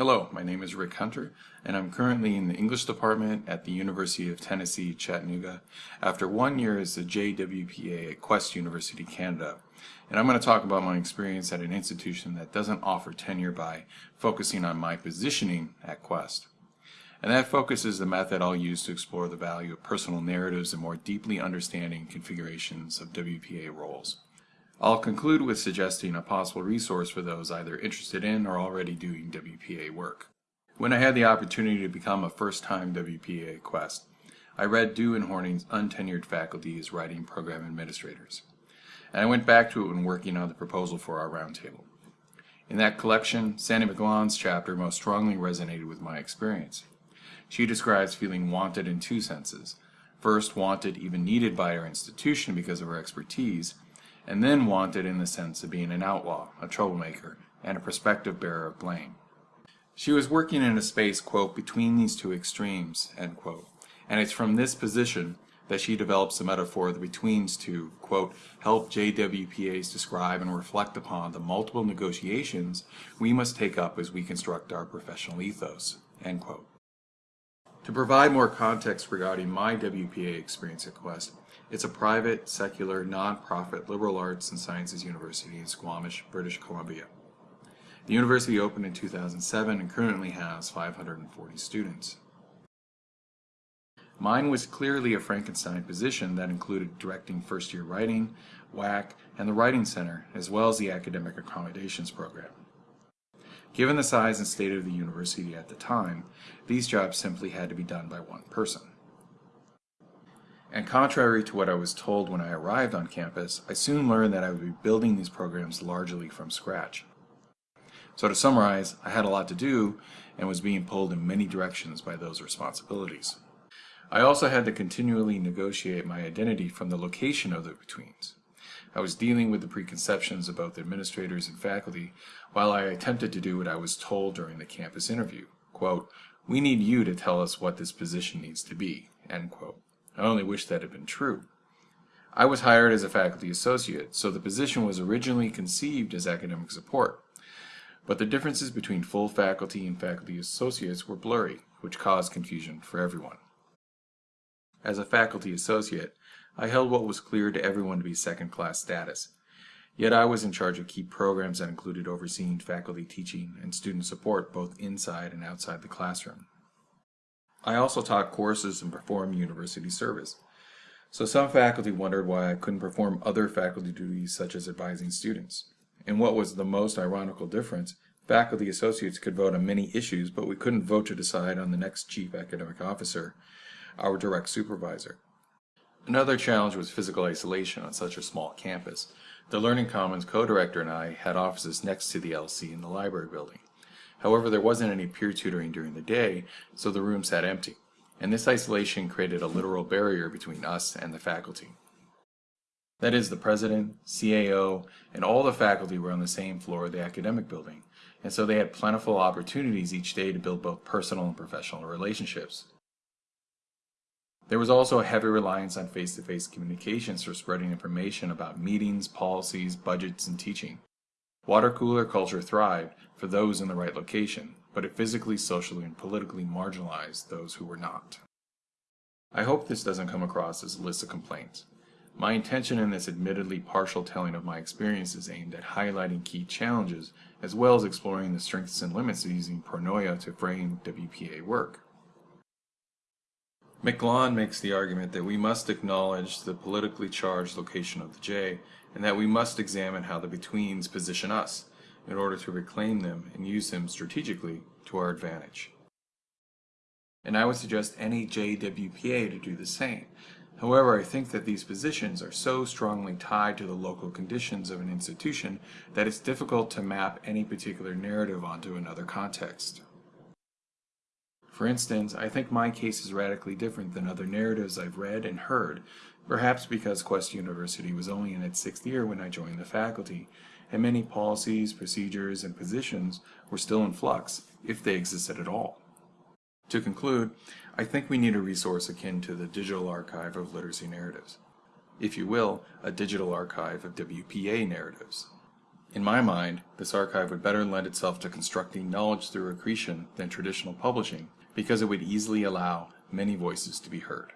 Hello, my name is Rick Hunter, and I'm currently in the English department at the University of Tennessee, Chattanooga, after one year as a JWPA at Quest University, Canada. And I'm going to talk about my experience at an institution that doesn't offer tenure by focusing on my positioning at Quest. And that focus is the method I'll use to explore the value of personal narratives and more deeply understanding configurations of WPA roles. I'll conclude with suggesting a possible resource for those either interested in or already doing WPA work. When I had the opportunity to become a first-time WPA Quest, I read Dew and Horning's Untenured Faculty as Writing Program Administrators, and I went back to it when working on the proposal for our roundtable. In that collection, Sandy McGlaun's chapter most strongly resonated with my experience. She describes feeling wanted in two senses. First, wanted, even needed by our institution because of her expertise, and then wanted in the sense of being an outlaw, a troublemaker, and a prospective bearer of blame. She was working in a space, quote, between these two extremes, end quote, and it's from this position that she develops the metaphor of the betweens to, quote, help JWPAs describe and reflect upon the multiple negotiations we must take up as we construct our professional ethos, end quote. To provide more context regarding my WPA experience at Quest, it's a private, secular, non-profit liberal arts and sciences university in Squamish, British Columbia. The university opened in 2007 and currently has 540 students. Mine was clearly a Frankenstein position that included directing first-year writing, WAC, and the Writing Center, as well as the Academic Accommodations Program. Given the size and state of the university at the time, these jobs simply had to be done by one person. And contrary to what I was told when I arrived on campus, I soon learned that I would be building these programs largely from scratch. So to summarize, I had a lot to do and was being pulled in many directions by those responsibilities. I also had to continually negotiate my identity from the location of the betweens. I was dealing with the preconceptions of both administrators and faculty while I attempted to do what I was told during the campus interview. Quote, we need you to tell us what this position needs to be, end quote. I only wish that had been true. I was hired as a faculty associate, so the position was originally conceived as academic support. But the differences between full faculty and faculty associates were blurry, which caused confusion for everyone. As a faculty associate, I held what was clear to everyone to be second-class status. Yet I was in charge of key programs that included overseeing faculty teaching and student support both inside and outside the classroom. I also taught courses and performed university service. So some faculty wondered why I couldn't perform other faculty duties such as advising students. And what was the most ironical difference, faculty associates could vote on many issues, but we couldn't vote to decide on the next chief academic officer, our direct supervisor. Another challenge was physical isolation on such a small campus. The Learning Commons co-director and I had offices next to the LC in the library building. However, there wasn't any peer tutoring during the day, so the room sat empty, and this isolation created a literal barrier between us and the faculty. That is, the president, CAO, and all the faculty were on the same floor of the academic building, and so they had plentiful opportunities each day to build both personal and professional relationships. There was also a heavy reliance on face-to-face -face communications for spreading information about meetings, policies, budgets, and teaching. Water cooler culture thrived for those in the right location, but it physically, socially, and politically marginalized those who were not. I hope this doesn't come across as a list of complaints. My intention in this admittedly partial telling of my experience is aimed at highlighting key challenges as well as exploring the strengths and limits of using pronoia to frame WPA work. McGlaun makes the argument that we must acknowledge the politically charged location of the J and that we must examine how the betweens position us in order to reclaim them and use them strategically to our advantage. And I would suggest any JWPA to do the same. However, I think that these positions are so strongly tied to the local conditions of an institution that it's difficult to map any particular narrative onto another context. For instance, I think my case is radically different than other narratives I've read and heard, perhaps because Quest University was only in its sixth year when I joined the faculty, and many policies, procedures, and positions were still in flux, if they existed at all. To conclude, I think we need a resource akin to the Digital Archive of Literacy Narratives. If you will, a digital archive of WPA narratives. In my mind, this archive would better lend itself to constructing knowledge through accretion than traditional publishing because it would easily allow many voices to be heard.